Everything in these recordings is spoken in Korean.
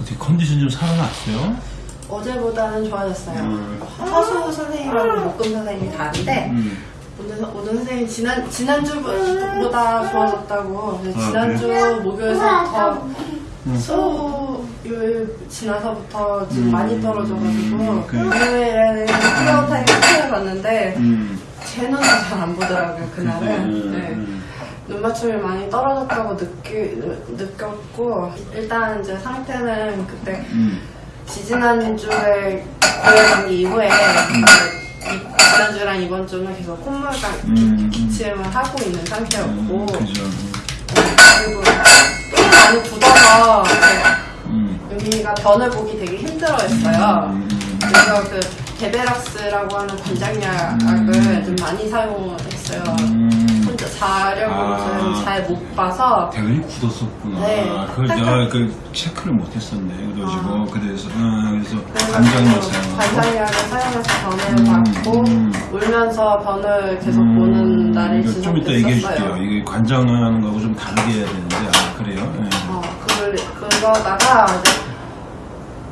어떻게 컨디션 좀 살아났어요? 어제보다는 좋아졌어요. 음. 화수 선생님하고 목금 선생님이 다른데 음. 오늘 오늘 선생님 지난 지난주보다 좋아졌다고. 그래서 아, 지난주 목요일서부터 음. 수요일 지나서부터 지금 음. 많이 떨어져가지고 그래. 금요일에는 floor time 봤는데 음. 제 눈은 잘 안 보더라고요 그날은. 음. 네. 음. 눈 맞춤이 많이 떨어졌다고 느끼, 느꼈고 일단 이제 상태는 그때 음. 지지난주에 고혈당 이후에 이제 이- 지난주랑 이번 주는 계속 콧물과 음. 기 침을 하고 있는 상태였고 음. 음. 그리고 많이 굳어서 음. 여기가 변을 보기 되게 힘들어했어요. 음. 그래서 그 데베락스라고 하는 관장약을 음. 좀 많이 사용했어요. 음. 자려고 아. 잘못 봐서 대근이 굳었었구나. 네. 그걸 내가 그 체크를 못했었네. 그래가지고 아. 그래서 어, 그래서 그 사용하고. 관장약을 사용해서 변을 음, 받고 음. 울면서 변을 계속 음, 보는 날이 이거 좀 이따 얘기해 줄게요. 이게 관장하는 거하고 좀 다르게 해야 되는데 아 그래요? 예. 어, 그걸, 그러다가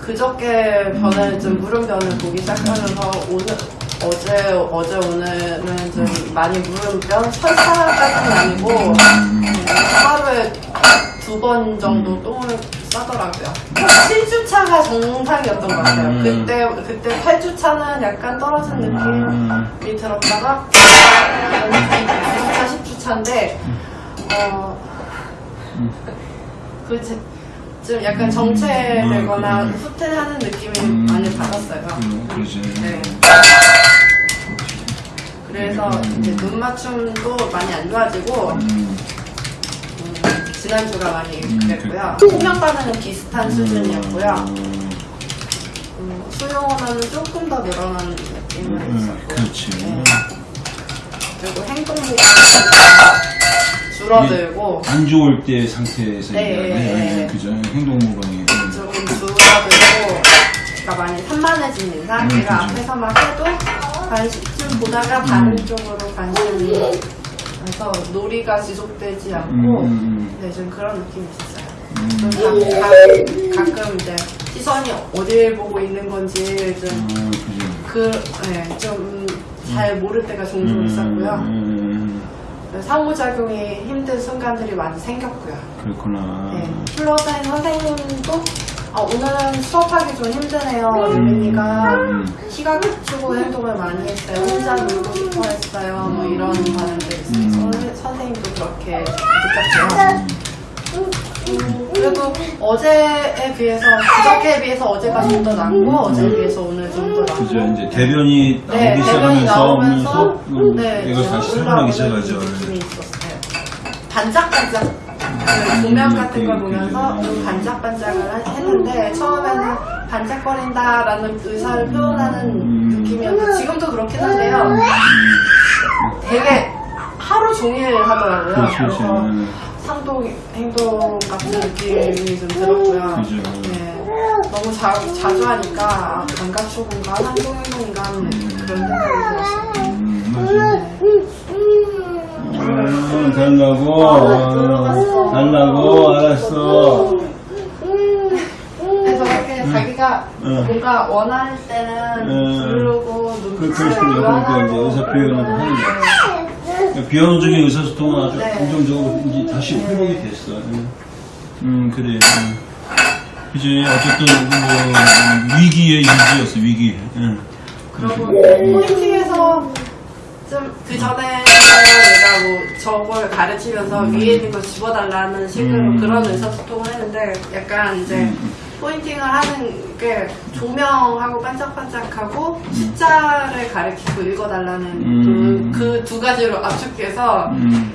그저께 변을 좀 무른 변을 보기 시작하면서 오늘 어제 어제 오늘은 좀 많이 변 설사까지는 아니고 음. 하루에 두 번 정도 똥을 싸더라고요. 7주차가 정상이었던 것 같아요. 음. 그때 그때 8주차는 약간 떨어진 느낌이 음. 들었다가 9주차 10주차인데 어. 그 지- 좀 약간 정체되거나 음. 후퇴하는 느낌을 음. 많이 받았어요. 음, 그러지. 네. 그래서 음. 이제 눈 맞춤도 많이 안 좋아지고 음. 음, 지난주가 많이 음, 그랬고요. 그- 수면 반응은 비슷한 수준이었고요. 음. 음, 수용호는 조금 더 늘어난 느낌을 음, 있었고 그렇지. 네. 그리고 행동力줄어들고 안 좋을 때 상태에서 네. 네, 네. 네, 그죠. 행동 모방이. 음. 조금 줄어들고 그러니까 많이 산만해진 인상 음, 내가 그죠. 앞에서 막 해도 관심 보다가 다른 음. 쪽으로 관심이 그래서 놀이가 지속되지 않고 음, 음, 네, 좀 그런 느낌이 있었어요. 음. 가, 가끔 이제 시선이 어딜 보고 있는 건지 좀 음, 그죠. 그, 네, 좀잘 모를 때가 종종 있었고요. 음, 상호작용이 힘든 순간들이 많이 생겼고요. 그렇구나. 네. floor time 선생님도 아, 오늘은 수업하기 좀 힘드네요. 유민이가 음. 키가 크고 행동을 많이 했어요. 혼자 놀고 싶어 했어요. 뭐 이런 반응들이 있어요. 음. 선- 선생님도 그렇게 느꼈고요. 음, 그래도 어제에 비해서 그저께에 비해서 어제가 좀 더 낫고 어제에 비해서 오늘 좀 더 낫고 그죠. 이제 대변이 나오기 네, 대변이 시작하면서 나오면서 오면서 음, 네, 좀 다시 올라오는 시작하죠. 반짝반짝 그 조명 같은 걸 보면서 좀 반짝반짝을 하- 했는데 처음에는 반짝거린다라는 의사를 표현하는 음. 느낌이었는데 지금도 그렇긴 한데요. 되게 하루 종일 하더라고요. 그렇죠, 그래서 그렇죠. 상동 행동 같은 느낌이 좀 들었고요. 네. 너무 자, 자주 하니까 감각 초공과 상동 행동인가 하는 그런 생각이 들었어요. 음. 네. 아, 달라고. 아, 들어갔어. 달라고. 알았어. 그래서 이렇게 자기가 응. 뭔가 원할 때는 응. 부르고 그렇군요. 그러니까 이제 의사 표현을 하는 거. 비언어적인 의사소통은 아주 네. 긍정적으로 이제 다시 회복이 됐어. 응. 음, 그래. 응. 그지. 어쨌든, 뭐, 위기의 일지였어, 위기. 응. 그리고 포인팅에서 좀 그 전에 내가 뭐 저걸 가르치면서 위에 있는 걸 집어달라는 식으로 음. 그런 의사소통을 했는데 약간 이제 음. 포인팅을 하는 게 조명하고 반짝반짝하고 숫자를 가르치고 읽어달라는 음. 그두 가지로 압축해서 음.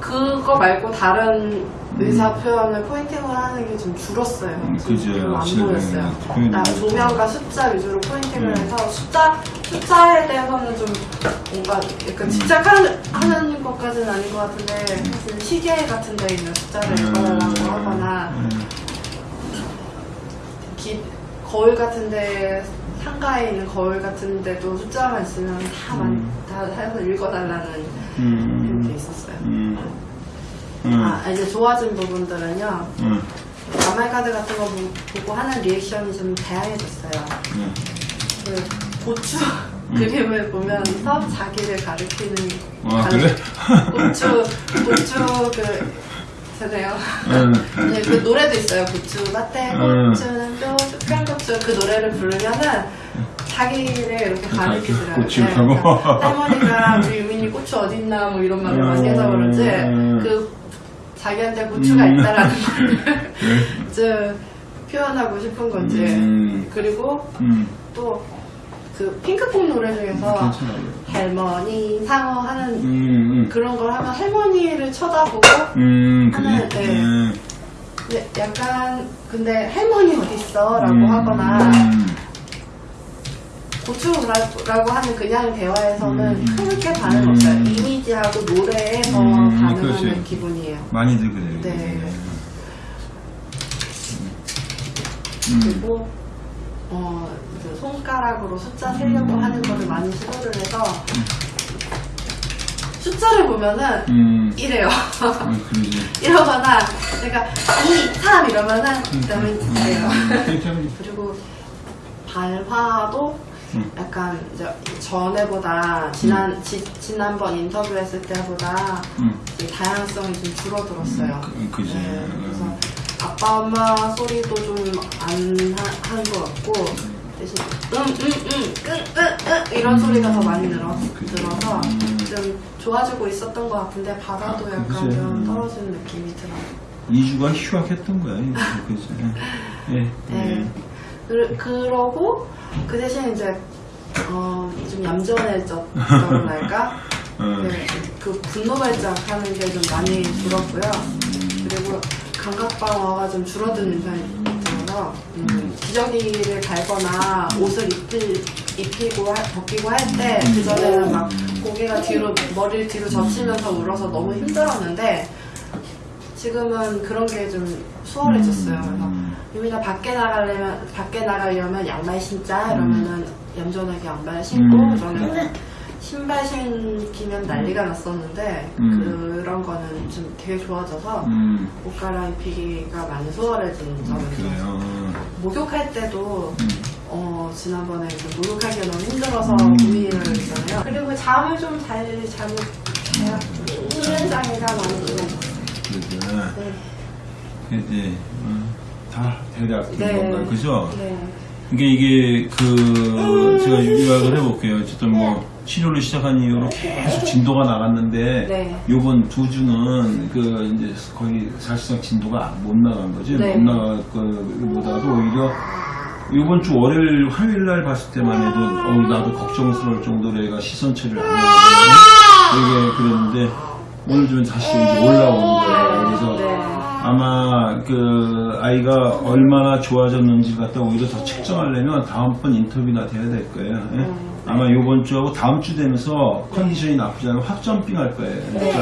그거 말고 다른 의사 표현을 포인팅을 하는 게 좀 줄었어요. 음, 좀 그죠. 별로 안 보였어요. 많죠. 조명과 숫자 위주로 포인팅을 음. 해서 숫자 숫자에 대해서는 좀 뭔가 약간 집착하는 하는 것까지는 아닌 것 같은데 사실 시계 같은 데 있는 숫자를 읽어달라고 하거나 음. 기, 거울 같은 데 상가에 있는 거울 같은 데도 숫자만 있으면 다, 만, 음. 다 해서 읽어달라는 음. 게 있었어요. 음. 음. 아, 이제 좋아진 부분들은요. 음. 가말 카드 같은 거 보- 보고 하는 리액션이 좀 다양해졌어요. 네. 그 고추 그림을 보면서 자기를 가리키는 아, 가리- 그래? 고추 고추 그 세네요. 응. 네, 그 노래도 있어요. 고추 밭에 음. 고추는 또 쑥간 고추 그 노래를 부르면은 자기를 이렇게 가리키더라고요. 고추라고? 네, 그러니까 할머니가 우리 유민이 고추 어딨나 뭐 이런 말을 많이 해서 그런지 음. 그 자기한테 고추가 음. 있다라는 말을 좀 표현하고 싶은 건지 음. 그리고 음. 또그 핑크퐁 노래 중에서. 할머니 상어 하는 음, 그런 걸 하면 할머니를 쳐다보고. 하는, 네. 약간 근데 할머니 어딨어? 라고 음, 하거나 음. 고추라고 하는 그냥 대화에서는 음. 크게 반응 음. 없어요. 이미지하고 노래에 더 음, 반응하는 그렇지. 기분이에요. 많이들 그래요. 네. 음. 그리고 어, 그 손가락으로 숫자 세려고 음. 하는 거를 많이 시도를 해서 숫자를 보면은 음. 이래요. 음. 이러거나 내가 2, 3 이러면은 그다음에 이래요. 그리고 발화도 음. 약간 이제 전에보다 지난 지, 지난번 인터뷰했을 때보다 음. 다양성이 좀 줄어들었어요. 그, 그지. 네, 그래서 음. 아빠 엄마 소리도 좀안한것 같고 대신 음음음끙끙끙 이런 음. 소리가 더 많이 늘어. 들어서 음. 좀 좋아지고 있었던 것 같은데 바다도 아, 약간. 좀 음. 떨어지는 느낌이 들어요. 2주가 휴학했던 거야. 그지. 예. 네. 그, 그러고 그 대신 이제 어, 좀? 어. 네, 그 분노 발작하는 게 좀 많이 줄었고요. 그리고 감각 방어가 좀 줄어드는 편이 들어서 음, 기저귀를 갈거나 옷을 입힐, 입히고 하- 벗기고 할 때 그전에는 막 고개가 뒤로 머리를 뒤로 젖히면서 울어서 너무 힘들었는데 지금은 그런 게 좀 수월해졌어요. 그래서 유미가 밖에 나가려면 밖에 나가려면 양말 신자 이러면은 얌전하게 양말 신고 음. 저는 신발 신기면 난리가 났었는데 음. 그런 거는 좀 되게 좋아져서 음. 옷 갈아입히기가 많이 수월해진 점은 좀 그래요. 목욕할 때도 음. 어 지난번에 좀 목욕하기가 너무 힘들어서 음. 고민을 했잖아요. 그리고 잠을 좀 잘 잠을 잘 수면 장애가 많이 있 그래. 네. 이제 어, 다 대략 된 네. 그죠? 네. 이게 이게 그 제가 요약을 해볼게요. 어쨌든 뭐 치료를 시작한 이후로 계속 진도가 나갔는데 네. 요번 두 주는 그 이제 거의 사실상 진도가 못 나간 거지 네. 못 나갈 것보다도 오히려 요번 주 월요일 화요일 날 봤을 때만 해도 어, 나도 걱정스러울 정도로 애가 시선 처리를 안 하거든요. 되게 그랬는데 오늘 좀 다시 이제 올라오는 거예요. 그래서 네. 아마 그 아이가 얼마나 좋아졌는지 갖다 오히려 더 측정하려면 다음번 인터뷰나 돼야 될 거예요. 예? 음. 아마 요번 주하고 다음 주 되면서 컨디션이 나쁘지 않으면 확점빙 할 거예요. 그래서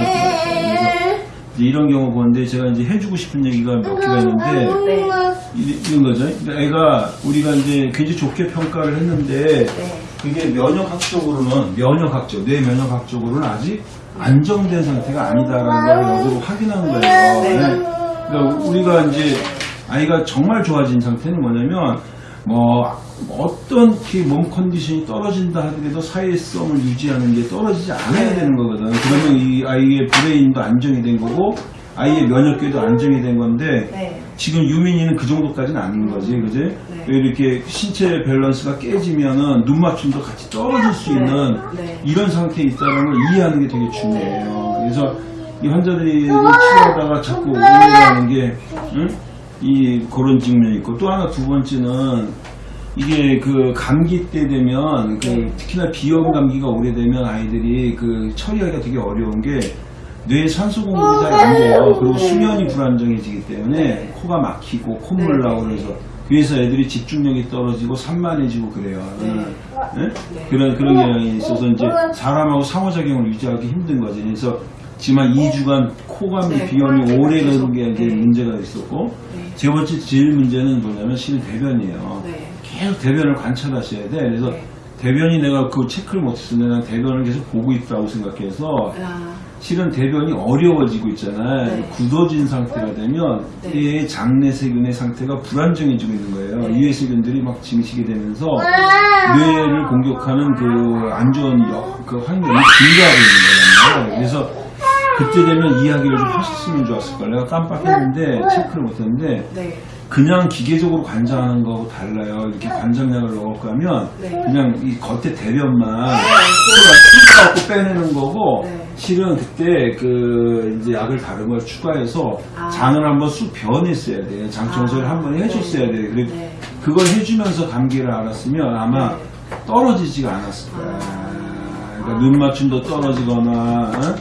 이제 이런 경우 보는데 제가 이제 해주고 싶은 얘기가 몇 개가 있는데 네. 이- 이런 거죠. 그러니까 애가 우리가 이제 굉장히 좋게 평가를 했는데 네. 그게 면역학적으로는 면역학적 뇌 면역학적으로는 아직 안정된 상태가 아니다라는 걸 역으로 확인한 거예요. 네. 네. 그러니까 우리가 이제 아이가 정말 좋아진 상태는 뭐냐면 뭐 어떤 그몸 컨디션이 떨어진다 하더라도 사회성을 유지하는 게 떨어지지 않아야 되는 거거든. 그러면 이 아이의 brain도 안정이 된 거고 아이의 면역계도 안정이 된 건데 네. 지금 유민이는 그 정도까지는 아닌 거지, 그지? 네. 왜 이렇게 신체 밸런스가 깨지면은 눈 맞춤도 같이 떨어질 수 네. 있는 네. 이런 상태에 있다는 걸 이해하는 게 되게 중요해요. 그래서 이 환자들이 치료하다가 자꾸 오해하는 게, 응? 이 그런 측면이 있고 또 하나 두 번째는 이게 그 감기 때 되면 그 네. 특히나 비염 감기가 오래되면 아이들이 그 처리하기가 되게 어려운 게뇌 산소 공급이 잘 안 돼요. 그리고 수면이 불안정해지기 때문에 네. 코가 막히고 콧물 그래서 그래서 애들이 집중력이 떨어지고 산만해지고 그래요. 네. 예? 네. 그런 그런 경향이 있어서 이제 사람하고 상호작용을 유지하기 힘든 거지. 그래서 한 2주간 코감기 네, 비염이 오래 가는 게 이제 네. 문제가 있었고 네. 세 번째 제일 문제는 뭐냐면 실은 대변이에요. 네. 계속 대변을 관찰하셔야 돼. 그래서 네. 대변이 내가 그 체크를 못했으면 대변을 계속 보고 있다고 생각해서 아, 실은 대변이 어려워지고 있잖아요. 네. 굳어진 상태가 되면 네. 이 장내 세균의 상태가 불안정해지고 있는 거예요. 네. 이외 세균들이 막 증식이 되면서 뇌를 공격하는 그 안 좋은 역, 그 환경이 증가하고 있는 거잖아요. 그래서 그때 되면 이야기를 좀 하셨으면 좋았을 걸. 내가 깜빡했는데 체크를 못했는데 네. 그냥 기계적으로 관장하는 거하고 달라요. 이렇게 관장약을 넣고 하면 네. 그냥 이 겉에 대변만 네. 갖고 빼내는 거고 네. 실은 그때 그 이제 약을 다른 걸 추가해서 아. 장을 한번 쑥 변했어야 돼. 장 청소를 아. 한번 해줬어야 돼. 그리고 네. 그걸 해주면서 감기를 알았으면 아마 네. 떨어지지가 않았을 거야. 아. 그러니까 눈 맞춤도 떨어지거나 어?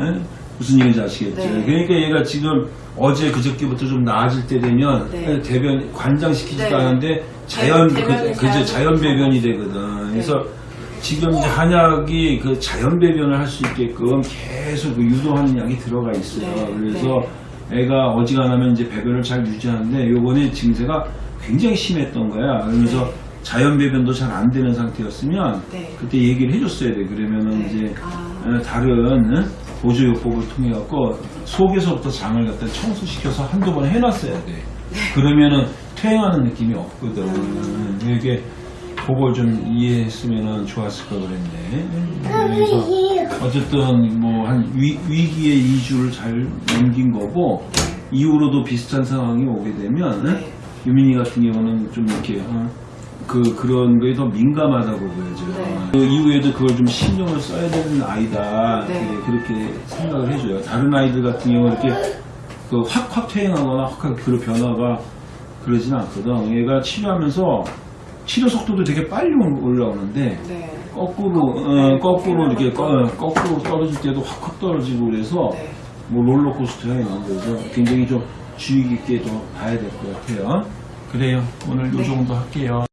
예? 무슨 얘기인지 아시겠죠? 네. 그러니까 얘가 지금 어제 그저께부터 좀 나아질 때 되면 네. 대변 관장시키지도 네. 않은데 자연 그, 자연스럽게 자연 배변이 되거든. 그래서 네. 지금 이제 한약이 그 자연 배변을 할 수 있게끔 계속 그 유도하는 약이 들어가 있어요. 네. 그래서 애가 어지간하면 이제 배변을 잘 유지하는데 요번에 증세가 굉장히 심했던 거야. 그러면서 네. 자연 배변도 잘 안 되는 상태였으면 네. 그때 얘기를 해줬어야 돼. 그러면은 네. 이제 아. 어, 다른 어? 보조요법을 통해 갖고 속에서부터 장을 갖다 청소시켜서 한두 번 해놨어야 돼. 그러면은 퇴행하는 느낌이 없거든. 이게 그걸 좀 이해했으면 좋았을 걸 그랬네. 그래서 어쨌든 뭐 한 위기의 2주를 잘 넘긴 거고 이후로도 비슷한 상황이 오게 되면 네. 유민이 같은 경우는 좀 이렇게 어, 그 그런 거에 더 민감하다고 보여져요. 네. 그 이후에도 그걸 좀 신경을 써야 되는 아이다 네. 네, 그렇게 생각을 해줘요. 다른 아이들 같은 경우 이렇게 그 확확 퇴행하거나 확확 그 변화가 그러진 않거든. 얘가 치료하면서 치료 속도도 되게 빨리 올라오는데 네. 거꾸로 어, 거꾸로 이렇게 꺼, 거꾸로 떨어질 때도 확확 떨어지고 그래서 네. 뭐 롤러코스터야 있는 거죠. 굉장히 좀 주의 깊게 좀 봐야 될 것 같아요. 그래요. 오늘 요 네. 정도 할게요.